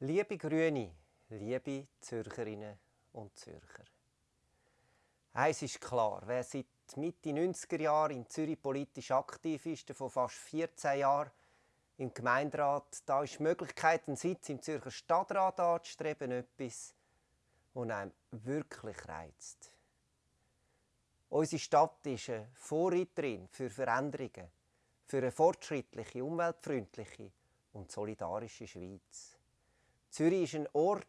Liebe Grüne, liebe Zürcherinnen und Zürcher. Eins ist klar, wer seit Mitte 90er Jahre in Zürich politisch aktiv ist, vor fast 14 Jahren im Gemeinderat, da ist die Möglichkeit, einen Sitz im Zürcher Stadtrat anzustreben, etwas, das einem wirklich reizt. Unsere Stadt ist eine Vorreiterin für Veränderungen, für eine fortschrittliche, umweltfreundliche und solidarische Schweiz. Zürich ist ein Ort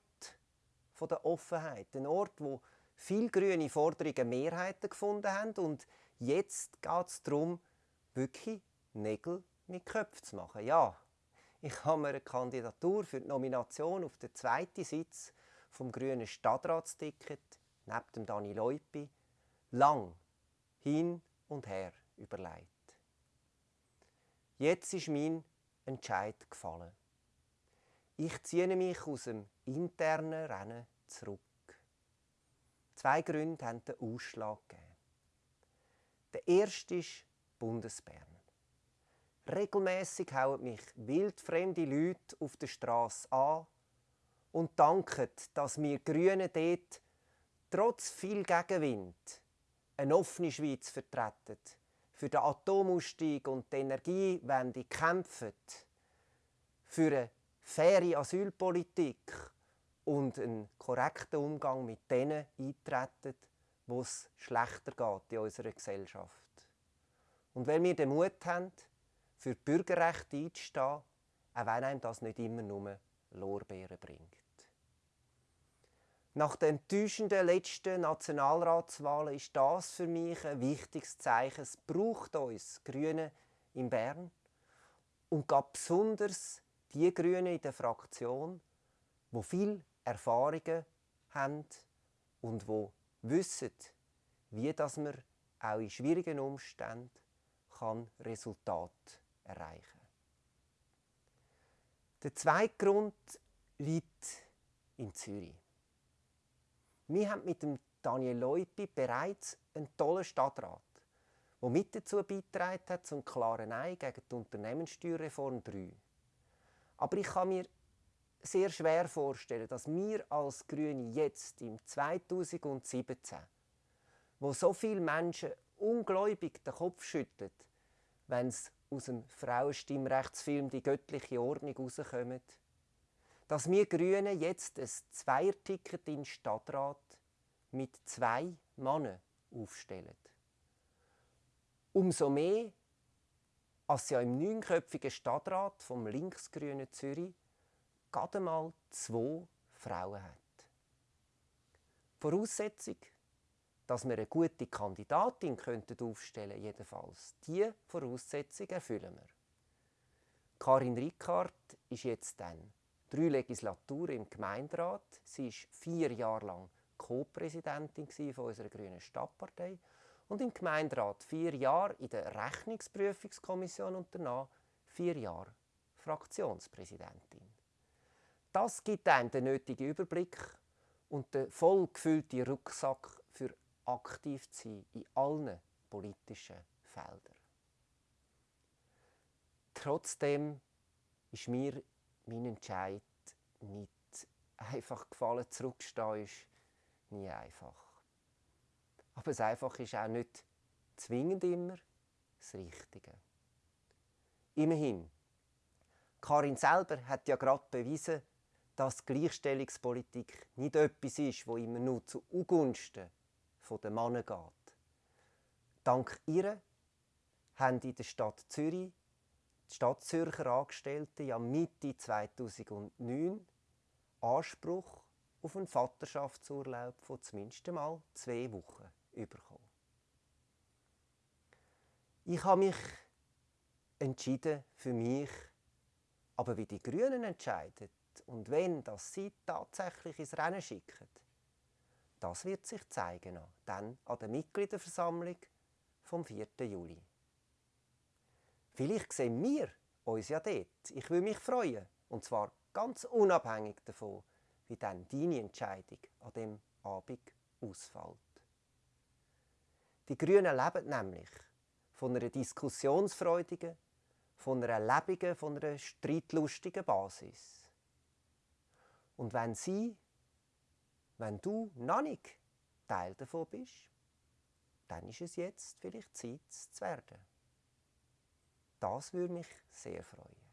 der Offenheit, ein Ort, wo viele grüne Forderungen Mehrheiten gefunden haben und jetzt geht es darum, wirklich Nägel mit Köpfen zu machen. Ja, ich habe mir eine Kandidatur für die Nomination auf den zweiten Sitz vom grünen Stadtratsticket neben dem Dani Leupi lang hin und her überlegt. Jetzt ist mein Entscheid gefallen. Ich ziehe mich aus dem internen Rennen zurück. Zwei Gründe haben den Ausschlag gegeben. Der erste ist Bundesbern. Regelmäßig hauen mich wildfremde Leute auf der Straße an und danken, dass wir Grünen dort trotz viel Gegenwind eine offene Schweiz vertreten, für den Atomausstieg und die Energiewende kämpfen, für eine faire Asylpolitik und einen korrekten Umgang mit denen eintreten, wo es schlechter geht in unserer Gesellschaft. Und weil wir den Mut haben, für Bürgerrechte einzustehen, auch wenn einem das nicht immer nur Lorbeeren bringt. Nach den enttäuschenden letzten Nationalratswahlen ist das für mich ein wichtiges Zeichen. Es braucht uns Grüne in Bern und gab besonders die Grünen in der Fraktion, wo viel Erfahrungen haben und wo wissen, wie dass man auch in schwierigen Umständen kann Resultat erreichen. Der zweite Grund liegt in Zürich. Wir haben mit dem Daniel Leupi bereits einen tollen Stadtrat, der mit dazu beigetragen hat zum klaren Nein gegen die Unternehmenssteuerreform 3. Aber ich kann mir sehr schwer vorstellen, dass wir als Grüne jetzt im 2017, wo so viele Menschen ungläubig den Kopf schütteln, wenn es aus dem Frauenstimmrechtsfilm «Die göttliche Ordnung» rauskommt, dass wir Grünen jetzt ein Zweierticket in Stadtrat mit zwei Männern aufstellen. Umso mehr, als ja im neunköpfigen Stadtrat vom linksgrünen Zürich gerade mal zwei Frauen hat. Voraussetzung, dass wir eine gute Kandidatin könnten aufstellen jedenfalls. Diese Voraussetzung erfüllen wir. Karin Rickard ist jetzt dann drei Legislaturen im Gemeinderat. Sie ist vier Jahre lang Co-Präsidentin unserer grünen Stadtpartei und im Gemeinderat vier Jahre in der Rechnungsprüfungskommission und danach vier Jahre Fraktionspräsidentin. Das gibt einem den nötigen Überblick und den voll gefüllten Rucksack für aktiv zu sein in allen politischen Feldern. Trotzdem ist mir mein Entscheid nicht einfach gefallen. Zurückstehen ist nie einfach. Aber das Einfache ist auch nicht zwingend immer das Richtige. Immerhin, Karin selber hat ja gerade bewiesen, dass Gleichstellungspolitik nicht etwas ist, wo immer nur zu Ungunsten der Männer geht. Dank ihr haben in der Stadt Zürich die Stadtzürcher Angestellten ja Mitte 2009 Anspruch auf einen Vaterschaftsurlaub von zumindest mal zwei Wochen bekommen. Ich habe mich entschieden für mich, aber wie die Grünen entscheiden und wenn das sie tatsächlich ins Rennen schicken, das wird sich zeigen, dann an der Mitgliederversammlung vom 4. Juli. Vielleicht sehen wir uns ja dort. Ich will mich freuen. Und zwar ganz unabhängig davon, wie dann deine Entscheidung an dem Abend ausfällt. Die Grünen leben nämlich von einer diskussionsfreudigen, von einer lebigen, von einer streitlustigen Basis. Und wenn sie, wenn du noch nicht Teil davon bist, dann ist es jetzt vielleicht Zeit zu werden. Das würde mich sehr freuen.